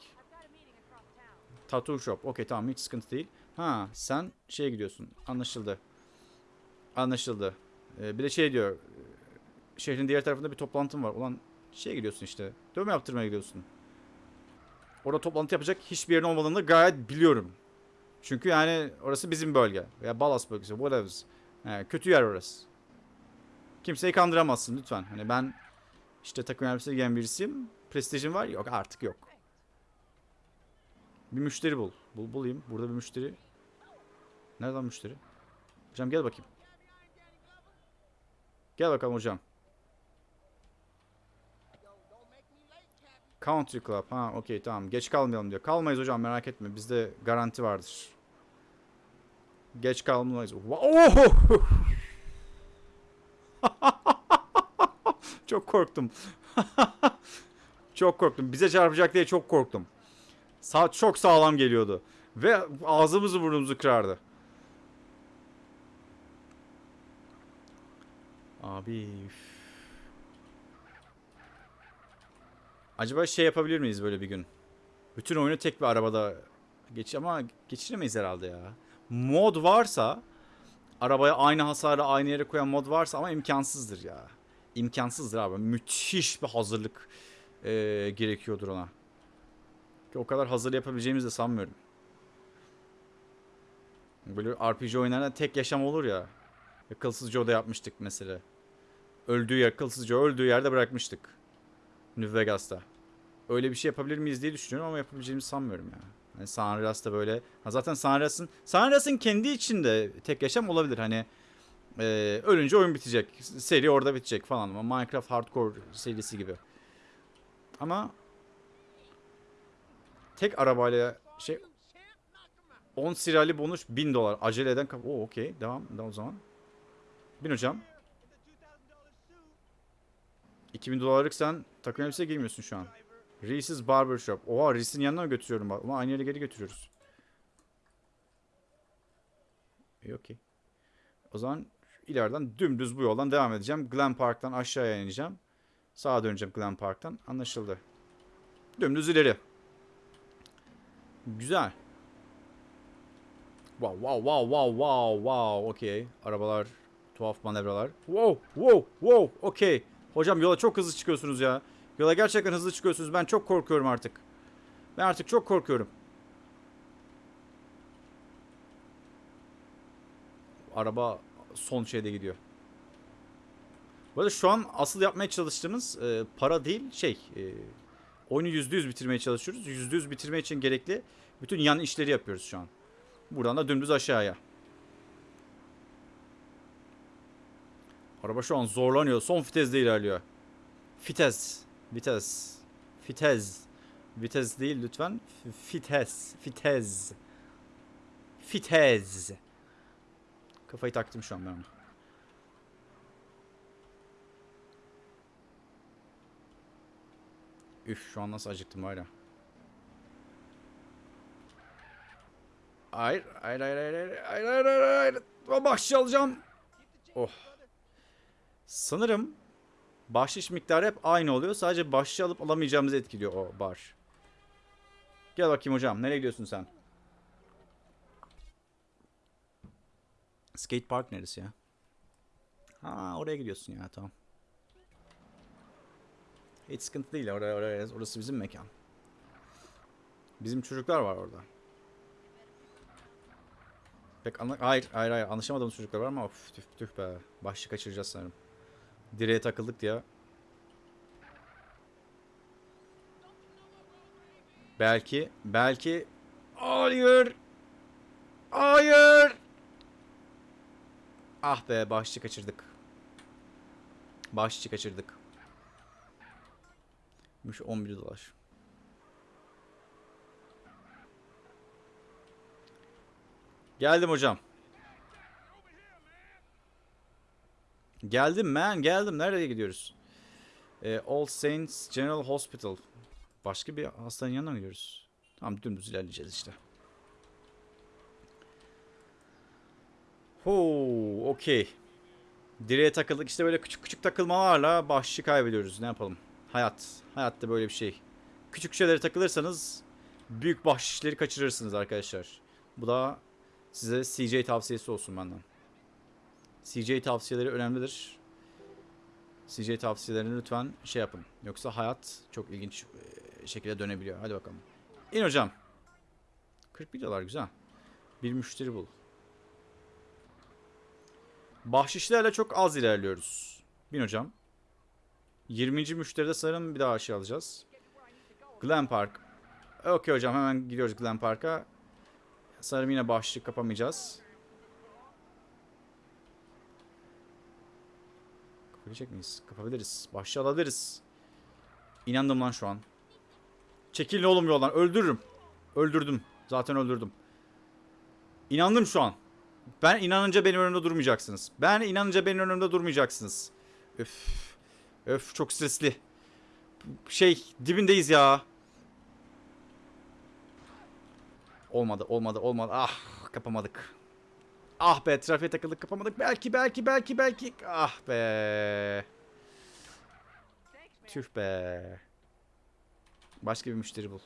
Tattoo shop. Okey tamam hiç sıkıntı değil. Ha sen şeye gidiyorsun. Anlaşıldı. Anlaşıldı. Ee, bir de şey diyor. e, Şehrin diğer tarafında bir toplantım var. Ulan şeye gidiyorsun işte. Dövme yaptırmaya gidiyorsun. Orada toplantı yapacak hiçbir yerin olmadığını gayet biliyorum. Çünkü yani orası bizim bölge. Veya Ballas bölgesi. Whatever. Yani kötü yer orası. Kimseyi kandıramazsın lütfen. Hani ben işte takım elbise giyen birisiyim. Prestijim var. Yok artık yok. Bir müşteri bul. Bul bulayım. Burada bir müşteri. Nereden müşteri? Hocam gel bakayım. Gel bakalım hocam. Country Club. Ha okey tamam. Geç kalmayalım diyor. Kalmayız hocam merak etme. Bizde garanti vardır. Geç kalmayız. Wow! çok korktum. çok korktum. Bize çarpacak diye çok korktum. Sa çok sağlam geliyordu. Ve ağzımızı burnumuzu kırardı. Abi. üf. Acaba şey yapabilir miyiz böyle bir gün? Bütün oyunu tek bir arabada geç ama geçiremeyiz herhalde ya. Mod varsa arabaya aynı hasarı aynı yere koyan mod varsa ama imkansızdır ya. İmkansızdır abi. Müthiş bir hazırlık eee, gerekiyordur ona. Ki o kadar hazır yapabileceğimizi de sanmıyorum. Böyle RPG oyunlarında tek yaşam olur ya. Akılsız Joe'da yapmıştık mesela. Öldüğü yer, akılsız Joe öldüğü yerde bırakmıştık. New Vegas'ta. Öyle bir şey yapabilir miyiz diye düşünüyorum ama yapabileceğimizi sanmıyorum ya. Hani San Andreas'ta böyle. Ha zaten San Andreas'ın San Andreas'ın kendi içinde tek yaşam olabilir. Hani e, ölünce oyun bitecek. Seri orada bitecek falan ama Minecraft Hardcore serisi gibi. Ama tek arabayla şey 10 sirali bonus 1000 dolar. Acele eden Oo okey. Devam o zaman. Bin hocam. 2000 dolarlık sen takım elbise giymiyorsun şu an. Reese's Barber Shop. Oha Reese'in yanına mı götürüyorum. Ama aynı yere geri götürüyoruz. İyi okey. O zaman ileriden dümdüz bu yoldan devam edeceğim. Glen Park'tan aşağıya ineceğim. Sağa döneceğim Glen Park'tan. Anlaşıldı. Dümdüz ileri. Güzel. Wow wow wow wow wow wow. Okey. Arabalar tuhaf manevralar. Wow wow wow. Okey. Hocam yola çok hızlı çıkıyorsunuz ya. Yola gerçekten hızlı çıkıyorsunuz. Ben çok korkuyorum artık. Ben artık çok korkuyorum. Araba son şeyde gidiyor. Bu arada şu an asıl yapmaya çalıştığımız e, para değil şey e, oyunu %100 bitirmeye çalışıyoruz. %100 bitirme için gerekli bütün yan işleri yapıyoruz şu an. Buradan da dümdüz aşağıya. Araba şu an zorlanıyor. Son vitesde ilerliyor. Fites. Vites. Fitez. Vites değil lütfen. Fites. Fitez. Fitez. Kafayı taktım şu an ben ona. Üf şu an nasıl acıktım hala. Hayır, hayır, hayır, hayır, hayır, hayır, hayır, hayır. Bahşiş şey alacağım. Oh. Sanırım bahşiş miktarı hep aynı oluyor. Sadece bahşiş alıp alamayacağımızı etkiliyor o bar. Gel bakayım hocam. Nereye gidiyorsun sen? Skate park neresi ya? Ha oraya gidiyorsun ya tamam. Hiç sıkıntı değil. Oraya, oraya, orası bizim mekan. Bizim çocuklar var orada. Pek anla hayır, hayır, hayır. Anlaşamadığımız çocuklar var ama of, tüh, tüh be. Başlık kaçıracağız sanırım. Direğe takıldık diye. Belki, belki... Hayır! Hayır! Ah be, başlık kaçırdık. Başlık kaçırdık. Mış 11 dolar. Geldim hocam. Geldim man geldim. Nereye gidiyoruz? Ee, All Saints General Hospital. Başka bir hastanın yanına mı gidiyoruz? Tamam dümdüz ilerleyeceğiz işte. Hoo, okey. Direğe takıldık işte böyle küçük küçük takılmalarla bahşişi kaybediyoruz. Ne yapalım? Hayat. Hayatta böyle bir şey. Küçük şeylere takılırsanız büyük bahşişleri kaçırırsınız arkadaşlar. Bu da size CJ tavsiyesi olsun benden. CJ tavsiyeleri önemlidir. CJ tavsiyelerini lütfen şey yapın. Yoksa hayat çok ilginç e, şekilde dönebiliyor. Hadi bakalım. İn hocam. 41 dolar güzel. Bir müşteri bul. Bahşişlerle çok az ilerliyoruz. Bin hocam. 20. müşteride sanırım bir daha aşağı alacağız. Glen Park. Okey hocam hemen gidiyoruz Glen Park'a. Sanırım yine bahşişi kapamayacağız. Kapabilecek miyiz? Kapabiliriz. Bahşişi alabiliriz. İnandım lan şu an. Çekilin oğlum yoldan. Öldürürüm. Öldürdüm. Zaten öldürdüm. İnandım şu an. Ben inanınca benim önümde durmayacaksınız. Ben inanınca benim önümde durmayacaksınız. Öf. Öf çok stresli. Şey dibindeyiz ya. Olmadı olmadı olmadı. Ah kapamadık. Ah be trafiğe takıldık kapamadık. Belki belki belki belki. Ah be. Tüh be. Başka bir müşteri bul.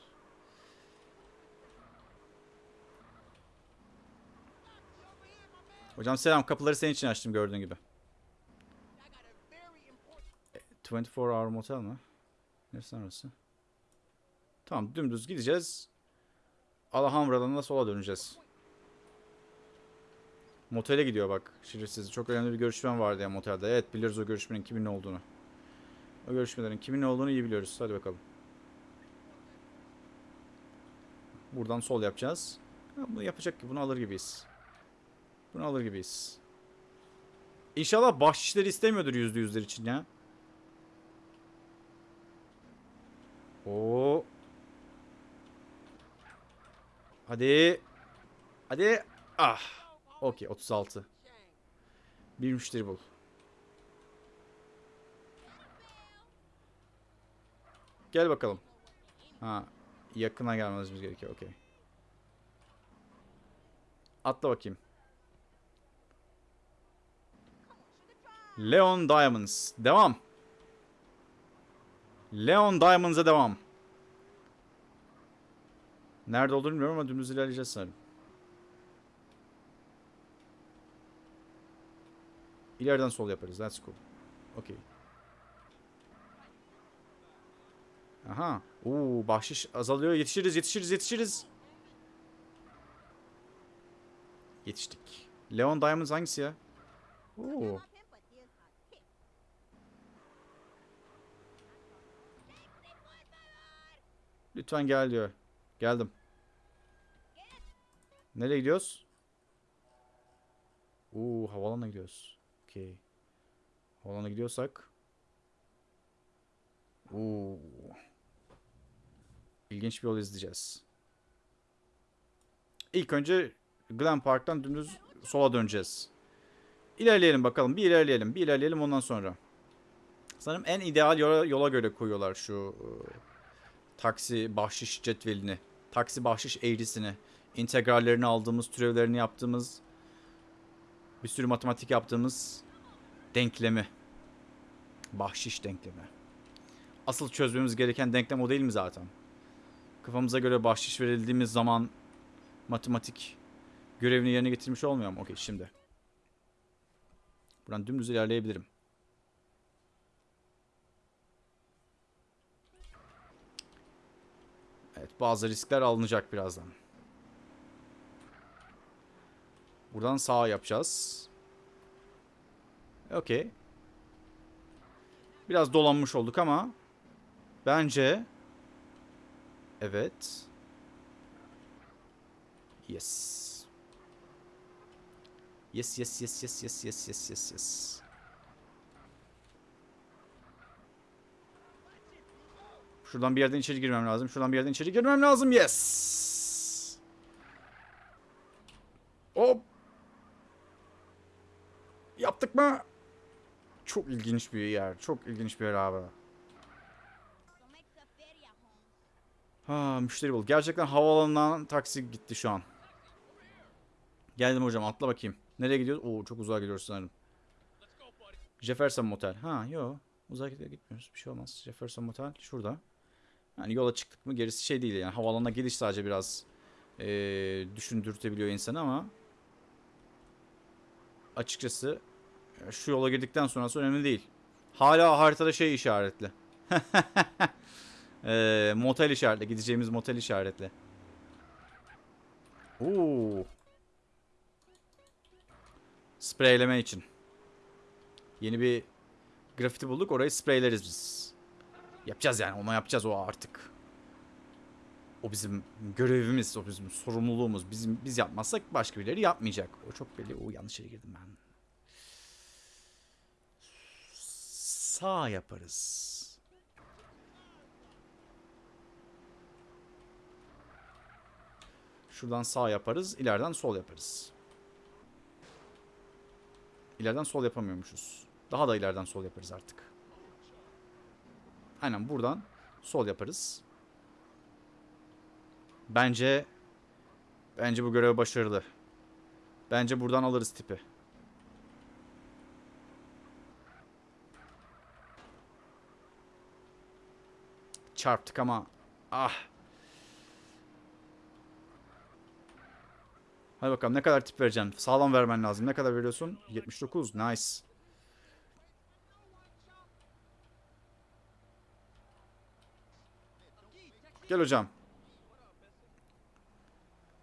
Hocam selam. Kapıları senin için açtım gördüğün gibi. 24 Hour Motel mi? Neresi orası? Tamam dümdüz gideceğiz. Alhamra'dan da sola döneceğiz. Motele gidiyor bak. Şerefsiz. Çok önemli bir görüşmem vardı ya motelde. Evet biliyoruz o görüşmenin kimin olduğunu. O görüşmelerin kimin olduğunu iyi biliyoruz. Hadi bakalım. Buradan sol yapacağız. Bunu yapacak ki bunu alır gibiyiz. Bunu alır gibiyiz. İnşallah bahşişleri istemiyordur yüzde yüzler için ya. Oo. Hadi. Hadi. Ah. Okey 36. Bir müşteri bul. Gel bakalım. Ha. Yakına gelmemiz gerekiyor. Okey. Atla bakayım. Leon Diamonds. Devam. Leon Diamonds'a devam. Nerede olduğunu bilmiyorum ama dümdüz ilerleyeceğiz sanırım. İleriden sol yaparız. That's cool. Okay. Aha. Oo, bahşiş azalıyor. Yetişiriz, yetişiriz, yetişiriz. Yetiştik. Leon Diamonds hangisi ya? Oo. Lütfen gel diyor. Geldim. Nereye gidiyoruz? Oo, havalana gidiyoruz. Okey. Havalana gidiyorsak. Oo. İlginç bir yol izleyeceğiz. İlk önce Glen Park'tan dümdüz sola döneceğiz. İlerleyelim bakalım. Bir ilerleyelim. Bir ilerleyelim ondan sonra. Sanırım en ideal yola, yola göre koyuyorlar şu e, taksi bahşiş cetvelini. Taksi bahşiş eğrisini. integrallerini aldığımız, türevlerini yaptığımız, bir sürü matematik yaptığımız denklemi. Bahşiş denklemi. Asıl çözmemiz gereken denklem o değil mi zaten? Kafamıza göre bahşiş verildiğimiz zaman matematik görevini yerine getirmiş olmuyor mu? Okey şimdi. Buradan dümdüz ilerleyebilirim. Evet bazı riskler alınacak birazdan. Buradan sağa yapacağız. Okey. Biraz dolanmış olduk ama bence evet. Yes. Yes yes yes yes yes yes yes yes yes. Şuradan bir yerden içeri girmem lazım. Şuradan bir yerden içeri girmem lazım. Yes. Hop. Yaptık mı? Çok ilginç bir yer. Çok ilginç bir yer abi. Ha müşteri bul. Gerçekten havaalanından taksi gitti şu an. Geldim hocam atla bakayım. Nereye gidiyoruz? Oo çok uzağa gidiyoruz sanırım. Jefferson Motel. Ha yo. Uzağa gitmiyoruz. Bir şey olmaz. Jefferson Motel şurada. Yani yola çıktık mı gerisi şey değil yani. Havaalanına geliş sadece biraz eee düşündürtebiliyor insanı ama açıkçası şu yola girdikten sonrası önemli değil. Hala haritada şey işaretli. Eee motel işaretli. Gideceğimiz motel işaretli. Oo. Spreyleme için. Yeni bir grafiti bulduk. Orayı spreyleriz biz. Yapacağız yani. Onu yapacağız o artık. O bizim görevimiz. O bizim sorumluluğumuz. Bizim biz yapmazsak başka birileri yapmayacak. O çok belli. O yanlış yere girdim ben. Sağ yaparız. Şuradan sağ yaparız. ileriden sol yaparız. İleriden sol yapamıyormuşuz. Daha da ileriden sol yaparız artık. Aynen buradan sol yaparız. Bence bence bu görev başarılı. Bence buradan alırız tipi. Çarptık ama ah. Hadi bakalım ne kadar tip vereceksin? Sağlam vermen lazım. Ne kadar veriyorsun? 79. Nice. Gel hocam.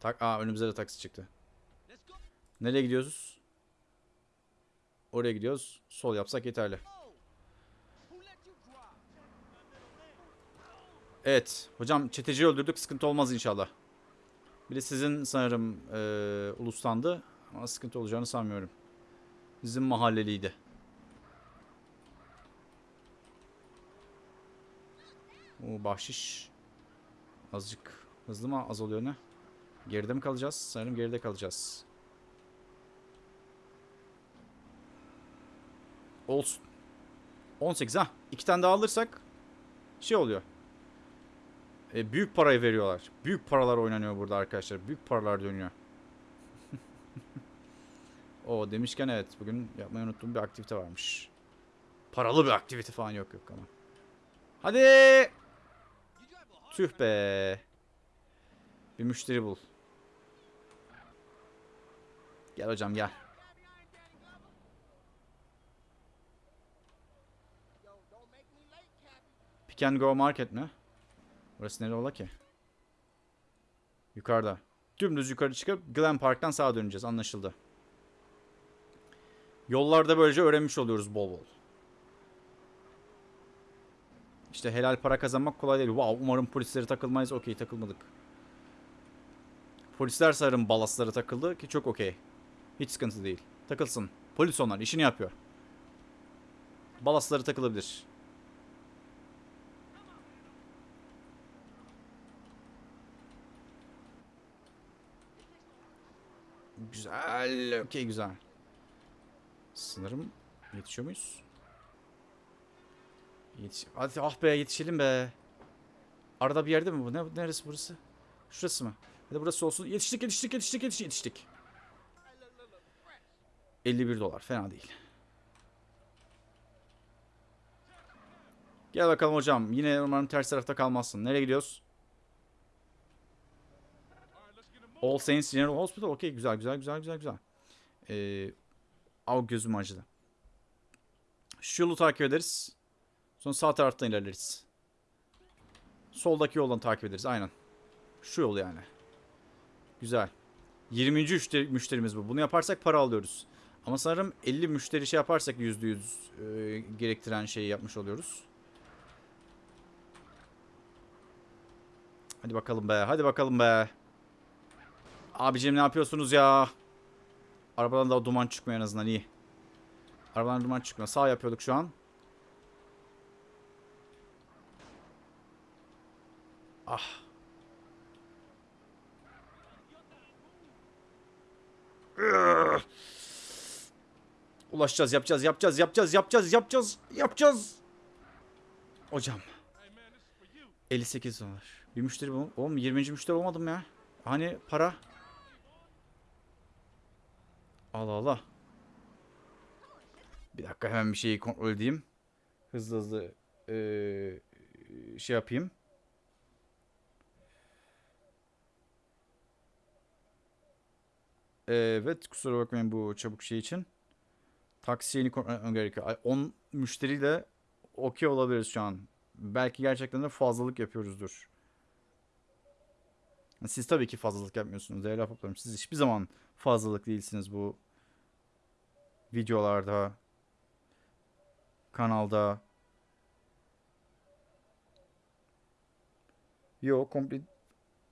Tak Aa önümüze de taksi çıktı. Nereye gidiyoruz? Oraya gidiyoruz. Sol yapsak yeterli. Evet. Hocam çeteciyi öldürdük. Sıkıntı olmaz inşallah. Bir de sizin sanırım eee ulustandı. Ama sıkıntı olacağını sanmıyorum. Bizim mahalleliydi. O bahşiş. Azıcık hızlı mı azalıyor ne? Geride mi kalacağız? Sanırım geride kalacağız. Olsun. 18 ha. İki tane daha alırsak şey oluyor. E, büyük parayı veriyorlar. Büyük paralar oynanıyor burada arkadaşlar. Büyük paralar dönüyor. o demişken evet bugün yapmayı unuttuğum bir aktivite varmış. Paralı bir aktivite falan yok yok ama. Hadi. Tüh be. Bir müşteri bul. Gel hocam gel. Pick and go market mi? Burası nereye ola ki? Yukarıda. Dümdüz yukarı çıkıp Glen Park'tan sağa döneceğiz. Anlaşıldı. Yollarda böylece öğrenmiş oluyoruz bol bol. İşte helal para kazanmak kolay değil. Wow umarım polislere takılmayız. Okey takılmadık. Polisler sanırım balaslara takıldı ki çok okey. Hiç sıkıntı değil. Takılsın. Polis onlar işini yapıyor. Balasları takılabilir. Güzel. Okey güzel. Sanırım yetişiyor muyuz? Yetiş Hadi ah be yetişelim be. Arada bir yerde mi bu? Ne, neresi burası? Şurası mı? Hadi burası olsun. Yetiştik yetiştik yetiştik yetiştik yetiştik. 51 dolar fena değil. Gel bakalım hocam. Yine umarım ters tarafta kalmazsın. Nereye gidiyoruz? All Saints General Hospital. Okey güzel güzel güzel güzel güzel. Ee, av gözüm acıdı. Şu yolu takip ederiz. Sonra sağ taraftan ilerleriz. Soldaki yoldan takip ederiz aynen. Şu yol yani. Güzel. 20. müşteri, müşterimiz bu. Bunu yaparsak para alıyoruz. Ama sanırım 50 müşteri şey yaparsak %100 e, gerektiren şeyi yapmış oluyoruz. Hadi bakalım be. Hadi bakalım be. Abicim ne yapıyorsunuz ya? Arabadan da duman çıkmıyor en azından iyi. Arabadan duman çıkmıyor. Sağ yapıyorduk şu an. Ah. Ulaşacağız, yapacağız, yapacağız, yapacağız, yapacağız, yapacağız, yapacağız. Hocam. 58 dolar. Bir müşteri bu. Oğlum 20. müşteri olmadım ya. Hani para? Allah Allah. Bir dakika hemen bir şeyi kontrol edeyim. Hızlı hızlı eee, şey yapayım. Evet kusura bakmayın bu çabuk şey için. Taksi yeni kontrol etmem gerekiyor. Ay, 10 müşteriyle okey olabiliriz şu an. Belki gerçekten de fazlalık yapıyoruzdur. Siz tabii ki fazlalık yapmıyorsunuz değerli ahbaplarım. Siz hiçbir zaman fazlalık değilsiniz bu videolarda, kanalda. Yo, complete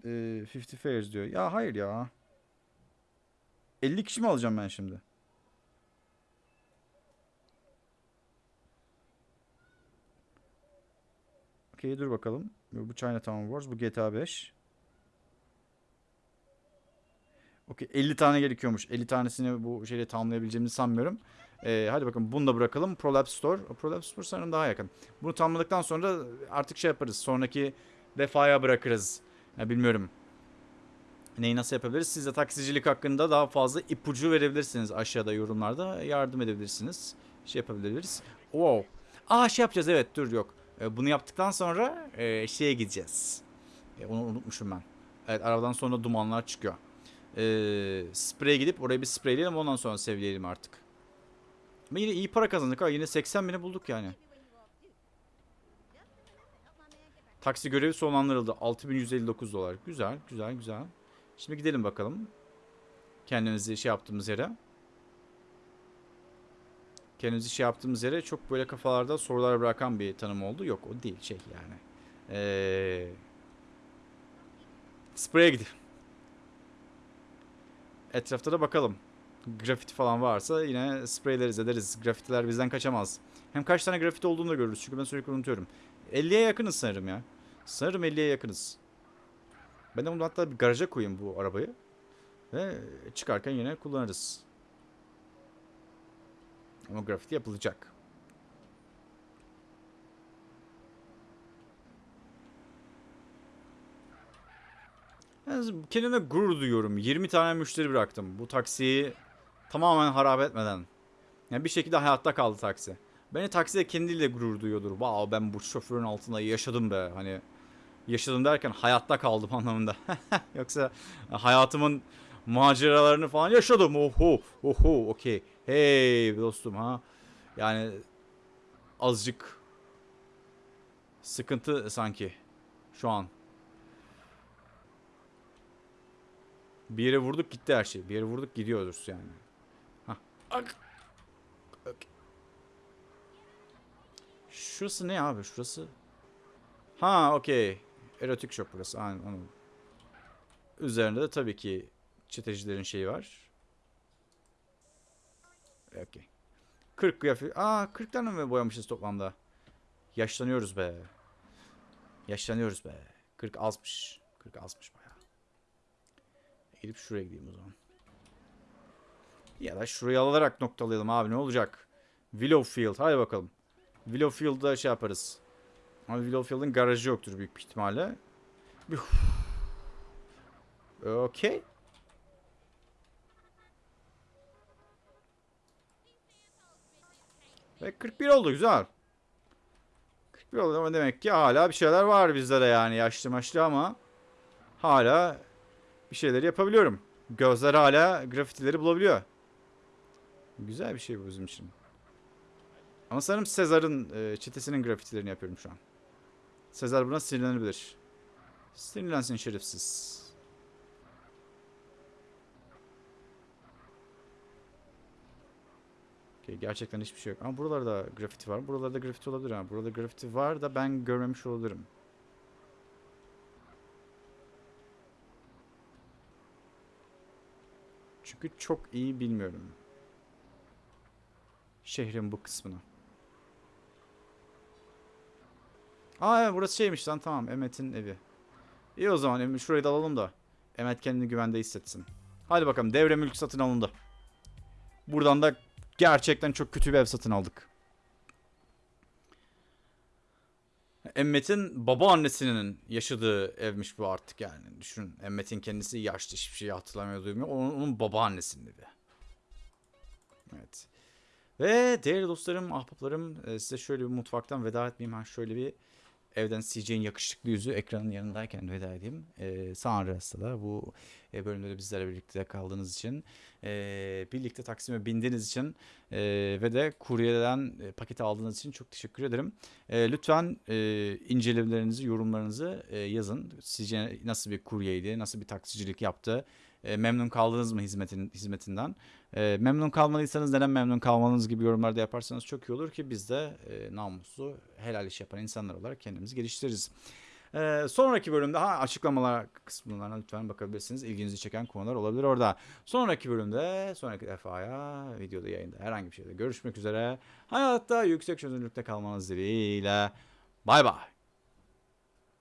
e, 50 fares diyor. Ya hayır ya. 50 kişi mi alacağım ben şimdi? Okey dur bakalım. Bu Chinatown Wars, bu GTA 5. Okey 50 tane gerekiyormuş. 50 tanesini bu şeyle tamamlayabileceğimizi sanmıyorum. Ee, hadi bakın bunu da bırakalım. Prolapse Store. Prolapse Store sanırım daha yakın. Bunu tamamladıktan sonra artık şey yaparız. Sonraki defaya bırakırız. Ya bilmiyorum. Neyi nasıl yapabiliriz? Siz de taksicilik hakkında daha fazla ipucu verebilirsiniz aşağıda yorumlarda. Yardım edebilirsiniz. Şey yapabiliriz. Wow. Aa şey yapacağız evet dur yok. Ee, bunu yaptıktan sonra e, şeye gideceğiz. E, onu unutmuşum ben. Evet arabadan sonra dumanlar çıkıyor. Ee, spreye gidip oraya bir spreyleyelim ondan sonra sevleyelim artık. Ama yine iyi para kazandık ha. Yine 80 bini bulduk yani. Taksi görevi sonlandırıldı. 6159 dolar. Güzel, güzel, güzel. Şimdi gidelim bakalım. Kendimizi şey yaptığımız yere. Kendimizi şey yaptığımız yere çok böyle kafalarda sorular bırakan bir tanım oldu. Yok o değil şey yani. Ee, spreye gidelim. Etrafta da bakalım. Grafiti falan varsa yine spreyleriz ederiz. Grafitiler bizden kaçamaz. Hem kaç tane grafiti olduğunu da görürüz. Çünkü ben sürekli unutuyorum. 50'ye yakınız sanırım ya. Sanırım 50'ye yakınız. Ben de bunu hatta bir garaja koyayım bu arabayı. Ve çıkarken yine kullanırız. Ama grafiti yapılacak. Yani kendime gurur duyuyorum. 20 tane müşteri bıraktım. Bu taksiyi tamamen harap etmeden. Yani bir şekilde hayatta kaldı taksi. Beni takside kendiyle gurur duyuyordur. Wow ben bu şoförün altında yaşadım be. Hani yaşadım derken hayatta kaldım anlamında. Yoksa hayatımın maceralarını falan yaşadım. Oho, oho, okey. Hey dostum ha. Yani azıcık sıkıntı sanki şu an. Bir yere vurduk gitti her şey. Bir yere vurduk gidiyoruz yani. Hah. Ak. Şurası ne abi? Şurası Ha okey. Erotik shop burası. Aynen anladım. Üzerinde de tabii ki çetecilerin şeyi var. Okey. 40 kıyafet. Aa 40 tane mi boyamışız toplamda? Yaşlanıyoruz be. Yaşlanıyoruz be. 40 azmış. 40 azmış bayağı. Gidip şuraya gideyim o zaman. Ya da şurayı alarak noktalayalım abi ne olacak? Willowfield hadi bakalım. Willowfield'da şey yaparız. Ama Willowfield'ın garajı yoktur büyük bir ihtimalle. Okey. Ve 41 oldu güzel. 41 oldu ama demek ki hala bir şeyler var bizde de yani yaşlı maçlı ama hala bir şeyler yapabiliyorum. Gözler hala grafitileri bulabiliyor. Güzel bir şey bu bizim için. Ama sanırım Sezar'ın e, çetesinin grafitilerini yapıyorum şu an. Sezar buna sinirlenebilir. Sinirlensin şerefsiz. Gerçekten hiçbir şey yok. Ama buralarda grafiti var. Buralarda grafiti olabilir ha. Burada grafiti var da ben görmemiş olabilirim. Çünkü çok iyi bilmiyorum. Şehrin bu kısmını. Aa evet, burası şeymiş lan tamam Emmet'in evi. İyi o zaman şurayı da alalım da. Emmet kendini güvende hissetsin. Hadi bakalım devre mülk satın alındı. Buradan da gerçekten çok kötü bir ev satın aldık. Emmet'in babaannesinin yaşadığı evmiş bu artık yani. Düşünün Emmet'in kendisi yaşlı hiçbir şeyi hatırlamıyor duymuyor. Onun, onun babaannesinin evi. Evet. Ve değerli dostlarım, ahbaplarım e, size şöyle bir mutfaktan veda etmeyeyim. Ha şöyle bir evden CJ'in yakışıklı yüzü ekranın yanındayken veda edeyim. E, San Andreas'ta da bu e, bölümde de bizlerle birlikte kaldığınız için, e, birlikte Taksim'e bindiğiniz için e, ve de kuryeden e, paketi aldığınız için çok teşekkür ederim. E, lütfen e, incelemelerinizi, yorumlarınızı e, yazın. Sizce nasıl bir kuryeydi, nasıl bir taksicilik yaptı? E, memnun kaldınız mı hizmetin hizmetinden? E, memnun kalmadıysanız neden memnun kalmanız gibi yorumlarda yaparsanız çok iyi olur ki biz de e, namuslu, helal iş yapan insanlar olarak kendimizi geliştiririz. E, sonraki bölümde ha açıklamalar kısmına lütfen bakabilirsiniz. İlginizi çeken konular olabilir orada. Sonraki bölümde, sonraki defaya videoda yayında herhangi bir şeyde görüşmek üzere. Hayatta yüksek çözünürlükte kalmanız dileğiyle. Bay bay.